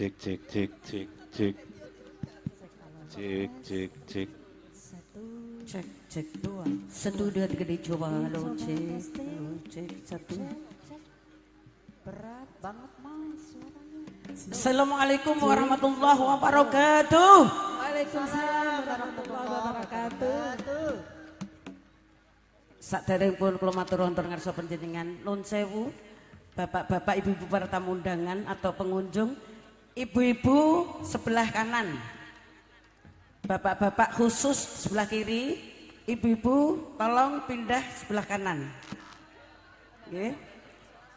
cek cek cek cek cek cek cek cek Satu, cek, cek dua. Satu, dua, tiga, dicoba. Halo, cek, cek, satu. Berat banget mas. Assalamualaikum warahmatullahi wabarakatuh. Waalaikumsalam warahmatullahi wabarakatuh. Saderengipun kula matur wonten ngarsa panjenengan nun sewu. Bapak-bapak, ibu-ibu para tamu undangan atau pengunjung, ibu-ibu sebelah kanan. Bapak-bapak khusus sebelah kiri, ibu-ibu tolong pindah sebelah kanan.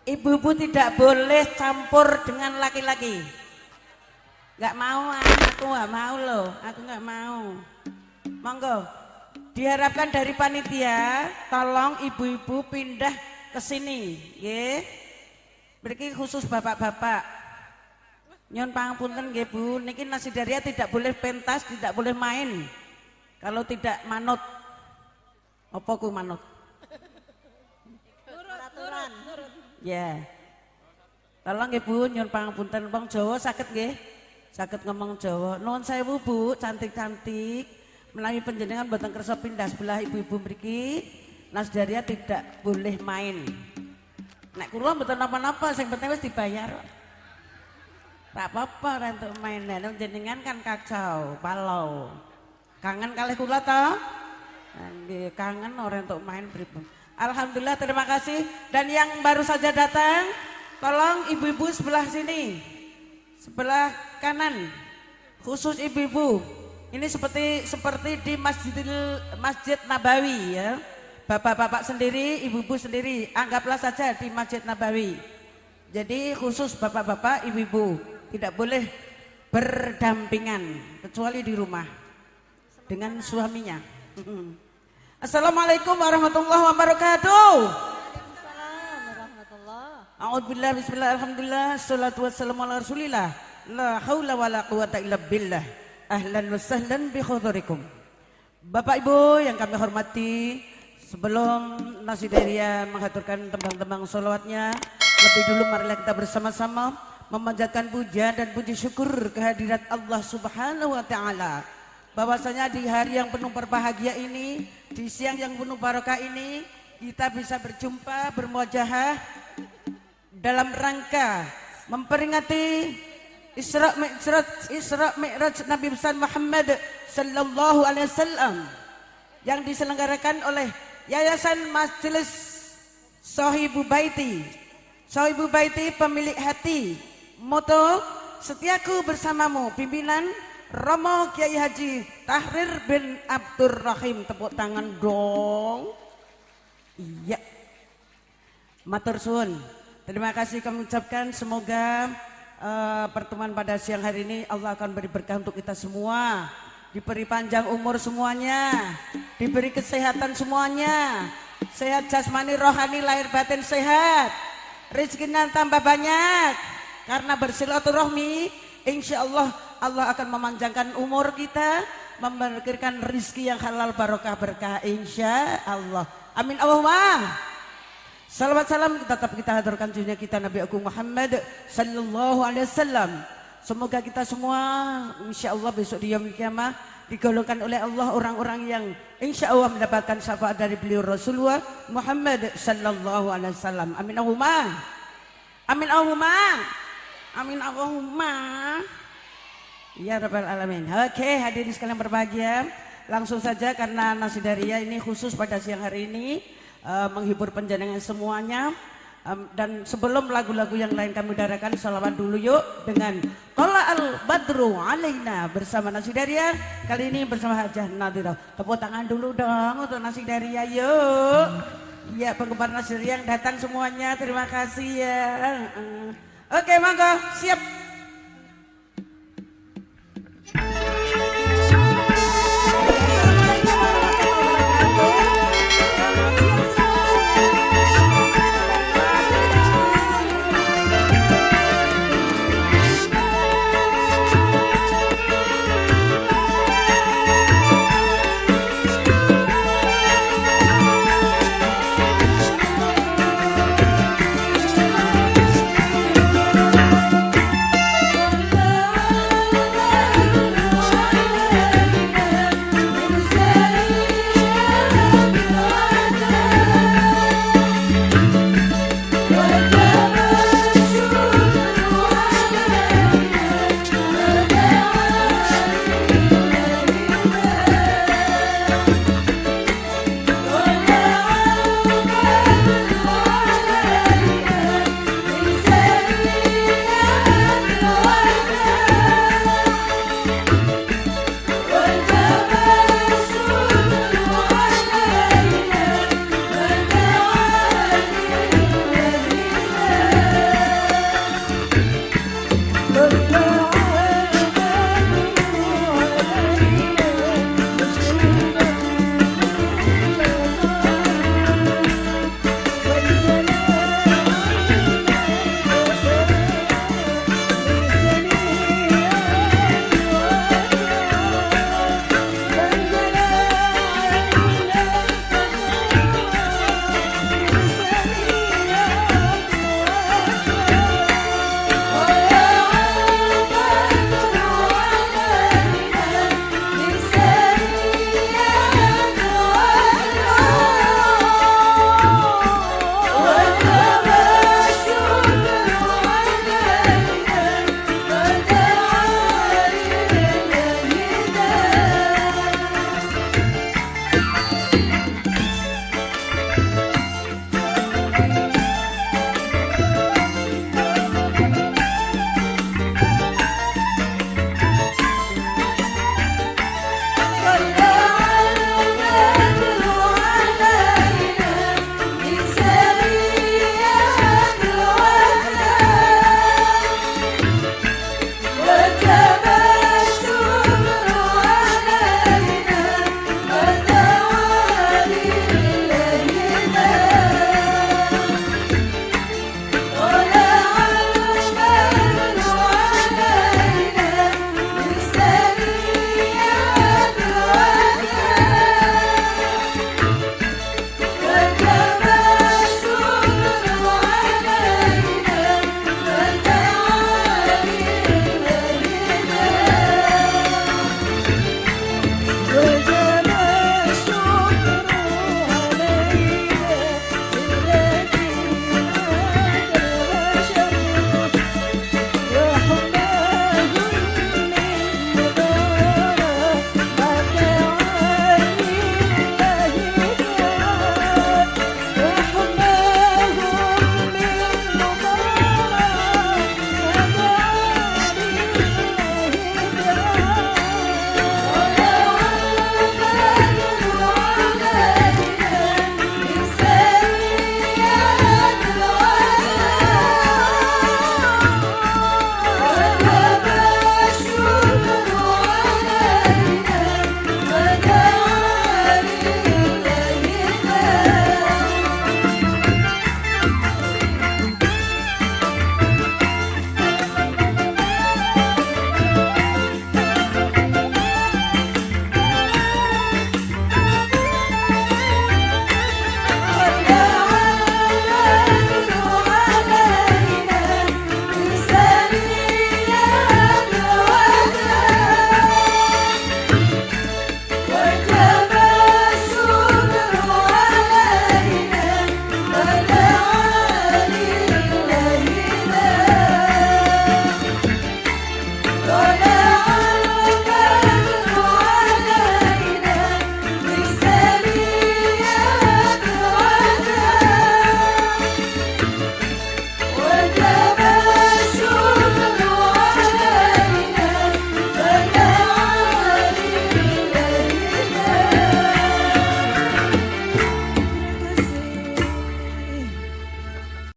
Ibu-ibu tidak boleh campur dengan laki-laki. Gak mau, aku gak mau loh, aku gak mau. Monggo, diharapkan dari panitia, tolong ibu-ibu pindah ke sini. Berarti khusus bapak-bapak. Nyon pangapunten nggih Bu, niki nasi daria tidak boleh pentas, tidak boleh main. Kalau tidak manut. Apa ku manut? Peraturan. Ya. Tolong nggih Bu, nyun pangapunten wong Jawa sakit nggih? Sakit ngomong Jawa. Nuwun sewu Bu, cantik-cantik. Menawi panjenengan boten kersa pindah sebelah ibu-ibu mriki, Nas Daria tidak boleh main. Nek kula mboten napa-napa, sing penting wis dibayar. Tak apa-apa ora entuk main. Nek jenengan kan kacau, palau. Kangen kalih kula? Nggih, kangen ora entuk main pripun. Alhamdulillah terima kasih dan yang baru saja datang tolong ibu-ibu sebelah sini. Sebelah kanan. Khusus ibu-ibu. Ini seperti seperti di Masjidil Masjid Nabawi ya. Bapak-bapak sendiri, ibu-ibu sendiri, anggaplah saja di Masjid Nabawi. Jadi khusus bapak-bapak, ibu-ibu tidak boleh berdampingan kecuali di rumah dengan suaminya. Assalamualaikum warahmatullahi wabarakatuh. A'udzubillah bismillah alhamdulillah salatu wassalamu ala rasulillah la haula wala quwata illa billah ahlan wa sahlan bi khudurikum Bapak Ibu yang kami hormati sebelum Nasi Daria menghaturkan tembang-tembang solawatnya lebih dulu marilah kita bersama-sama memanjatkan puja dan puji syukur kehadirat Allah Subhanahu wa taala bahwasanya di hari yang penuh berbahagia ini di siang yang penuh barokah ini kita bisa berjumpa bermuajahah dalam rangka memperingati Isra Mi'raj Isra Mi'raj Nabi besar Muhammad sallallahu alaihi wasallam yang diselenggarakan oleh Yayasan Majelis Sohibu Baiti. Sohibu Baiti pemilik hati. Moto setiaku bersamamu pimpinan Romo Kiai Haji Tahrir bin Abdurrahim tepuk tangan dong. Iya. Matur suwun. Terima kasih kami ucapkan semoga uh, pertemuan pada siang hari ini Allah akan beri berkah untuk kita semua. Diberi panjang umur semuanya, diberi kesehatan semuanya. Sehat jasmani, rohani, lahir batin sehat. Rezekinya tambah banyak. Karena bersilaturahmi, insya Allah Allah akan memanjangkan umur kita, memberikan rizki yang halal barokah berkah insya Allah. Amin Allahumma. Salawat salam tetap kita hadirkan dunia kita Nabi Agung Muhammad sallallahu alaihi wasallam. Semoga kita semua insya Allah besok di yaumil kiamah digolongkan oleh Allah orang-orang yang insya Allah mendapatkan syafaat dari beliau Rasulullah Muhammad sallallahu alaihi wasallam. Amin Allahumma. Amin Allahumma. Amin Allahumma. Ya Rabbal Alamin. Oke hadirin sekalian berbahagia. Langsung saja karena nasi daria ini khusus pada siang hari ini uh, menghibur penjenengan semuanya. Um, dan sebelum lagu-lagu yang lain kami udarakan salawat dulu yuk dengan Tola al Badru Alaina bersama Nasi Daria kali ini bersama Hajah Nadira tepuk tangan dulu dong untuk Nasi Daria yuk ya penggemar Nasi Daria yang datang semuanya terima kasih ya. Oke monggo. Siap